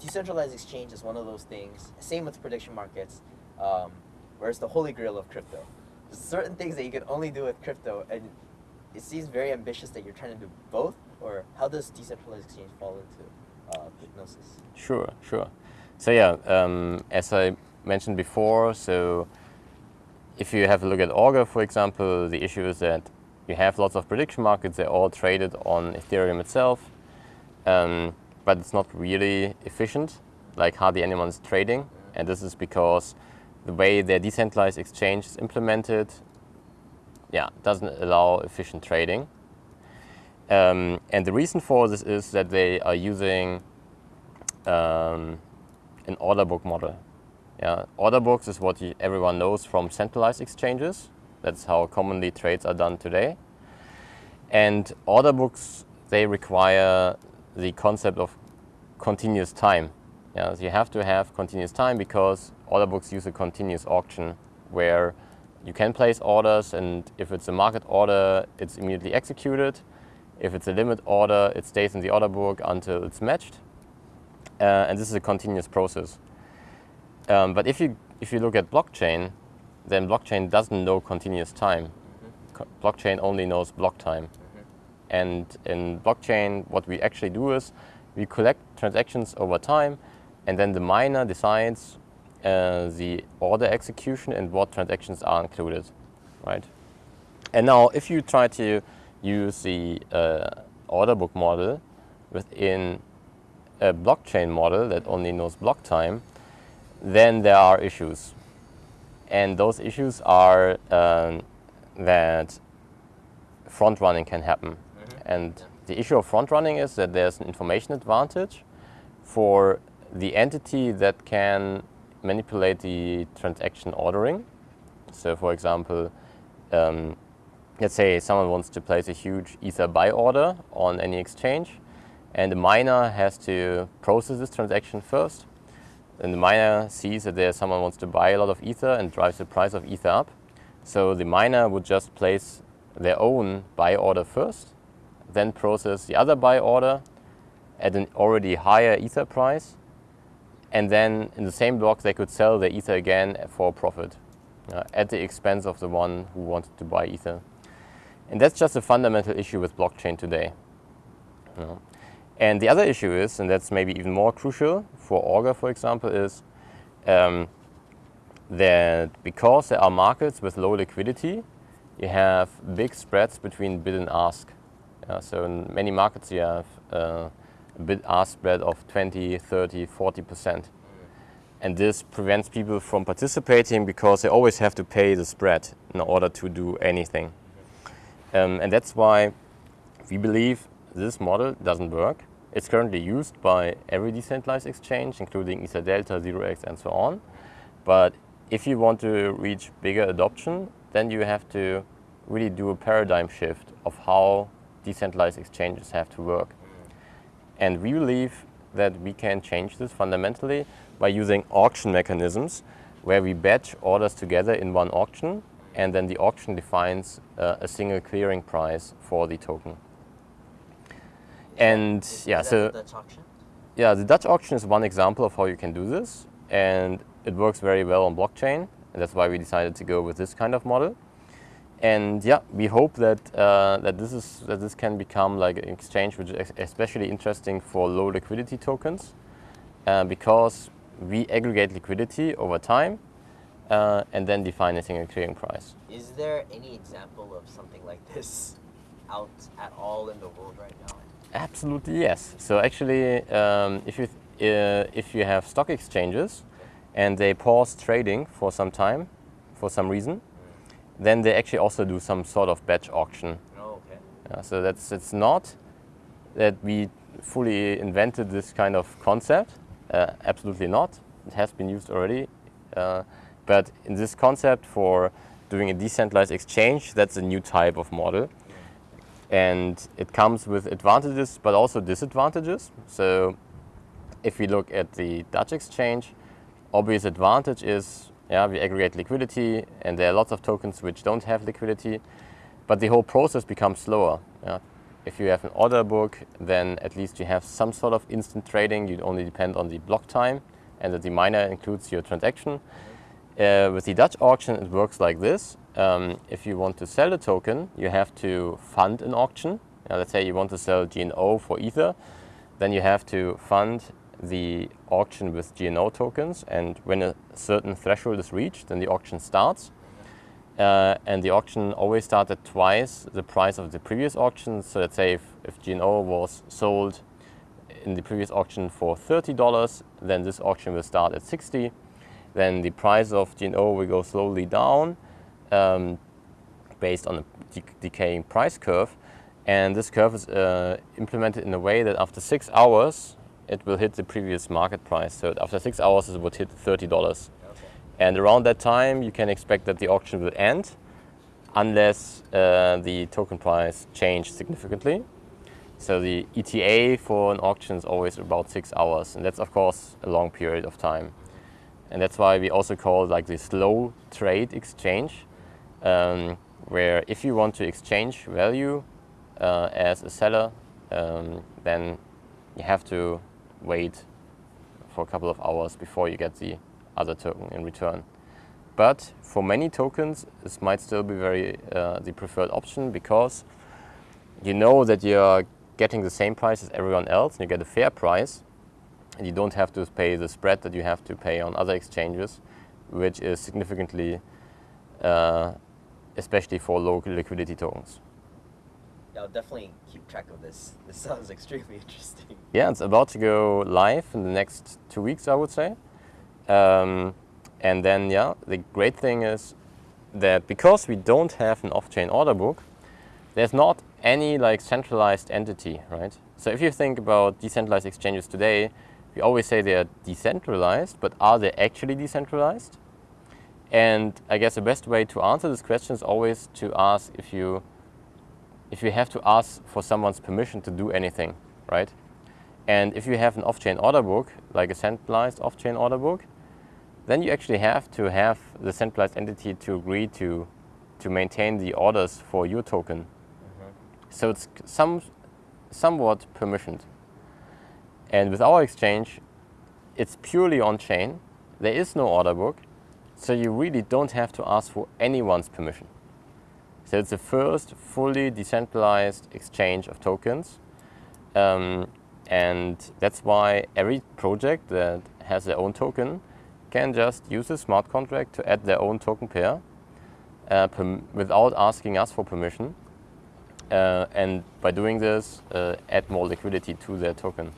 decentralized exchange is one of those things. Same with prediction markets, um, where it's the holy grail of crypto. There's certain things that you can only do with crypto, and it seems very ambitious that you're trying to do both. Or how does decentralized exchange fall into uh, Gnosis? Sure, sure. So yeah, um, as I mentioned before, so if you have a look at Augur, for example, the issue is that you have lots of prediction markets. They're all traded on Ethereum itself, um, but it's not really efficient. Like hardly anyone is trading, and this is because the way their decentralized exchange is implemented, yeah, doesn't allow efficient trading. Um, and the reason for this is that they are using um, an order book model. Yeah, order books is what you, everyone knows from centralized exchanges. That's how commonly trades are done today. And order books, they require the concept of continuous time. Yeah, so you have to have continuous time because order books use a continuous auction where you can place orders and if it's a market order, it's immediately executed. If it's a limit order, it stays in the order book until it's matched. Uh, and this is a continuous process. Um, but if you, if you look at blockchain, then blockchain doesn't know continuous time. Mm -hmm. Blockchain only knows block time. And in blockchain, what we actually do is we collect transactions over time, and then the miner decides uh, the order execution and what transactions are included, right? And now, if you try to use the uh, order book model within a blockchain model that only knows block time, then there are issues. And those issues are um, that front running can happen. And the issue of front running is that there's an information advantage for the entity that can manipulate the transaction ordering. So for example, um, let's say someone wants to place a huge Ether buy order on any exchange and the miner has to process this transaction first. And the miner sees that there someone wants to buy a lot of Ether and drives the price of Ether up. So the miner would just place their own buy order first, then process the other buy order at an already higher Ether price. And then in the same block, they could sell the Ether again for profit uh, at the expense of the one who wanted to buy Ether. And that's just a fundamental issue with blockchain today. You know. And the other issue is, and that's maybe even more crucial for Augur, for example, is um, that because there are markets with low liquidity, you have big spreads between bid and ask. So in many markets you have uh, a bid-ask spread of 20, 30, 40%. And this prevents people from participating because they always have to pay the spread in order to do anything. Um, and that's why we believe this model doesn't work. It's currently used by every decentralized exchange, including EtherDelta, 0x, and so on. But if you want to reach bigger adoption, then you have to really do a paradigm shift of how decentralized exchanges have to work. And we believe that we can change this fundamentally by using auction mechanisms where we batch orders together in one auction and then the auction defines uh, a single clearing price for the token. And is yeah, so the auction? Yeah, the Dutch auction is one example of how you can do this, and it works very well on blockchain, and that's why we decided to go with this kind of model. And yeah, we hope that uh, that this is that this can become like an exchange which is especially interesting for low liquidity tokens, uh, because we aggregate liquidity over time, uh, and then define a single clearing price. Is there any example of something like this out at all in the world right now? Absolutely yes. So actually, um, if you uh, if you have stock exchanges and they pause trading for some time, for some reason. Then they actually also do some sort of batch auction. Oh, okay. Uh, so that's it's not that we fully invented this kind of concept. Uh, absolutely not. It has been used already. Uh, but in this concept for doing a decentralized exchange, that's a new type of model. And it comes with advantages, but also disadvantages. So if we look at the Dutch exchange, obvious advantage is, yeah, we aggregate liquidity and there are lots of tokens which don't have liquidity, but the whole process becomes slower. Yeah. if you have an order book, then at least you have some sort of instant trading. You only depend on the block time and that the miner includes your transaction. Uh, with the Dutch auction, it works like this. Um, if you want to sell a token, you have to fund an auction. Now, let's say you want to sell GNO for Ether, then you have to fund the auction with GNO tokens. And when a certain threshold is reached, then the auction starts. Uh, and the auction always starts at twice the price of the previous auction. So let's say if, if GNO was sold in the previous auction for $30, then this auction will start at 60. Then the price of GNO will go slowly down um, based on a de decaying price curve. And this curve is uh, implemented in a way that after six hours, it will hit the previous market price. So after six hours, it would hit $30. And around that time, you can expect that the auction will end unless uh, the token price changed significantly. So the ETA for an auction is always about six hours. And that's, of course, a long period of time. And that's why we also call like the slow trade exchange, um, where if you want to exchange value uh, as a seller, um, then you have to wait for a couple of hours before you get the other token in return. But for many tokens, this might still be very uh, the preferred option because you know that you're getting the same price as everyone else and you get a fair price and you don't have to pay the spread that you have to pay on other exchanges, which is significantly, uh, especially for low liquidity tokens. I'll definitely keep track of this. This sounds extremely interesting. Yeah, it's about to go live in the next two weeks, I would say. Um, and then, yeah, the great thing is that because we don't have an off-chain order book, there's not any like centralized entity, right? So if you think about decentralized exchanges today, we always say they are decentralized, but are they actually decentralized? And I guess the best way to answer this question is always to ask if you, if you have to ask for someone's permission to do anything, right? And if you have an off-chain order book, like a centralized off-chain order book, then you actually have to have the centralized entity to agree to, to maintain the orders for your token. Mm -hmm. So it's some, somewhat permissioned. And with our exchange, it's purely on-chain. There is no order book, so you really don't have to ask for anyone's permission. So it's the first fully decentralized exchange of tokens. Um, and that's why every project that has their own token can just use a smart contract to add their own token pair uh, without asking us for permission. Uh, and by doing this, uh, add more liquidity to their token.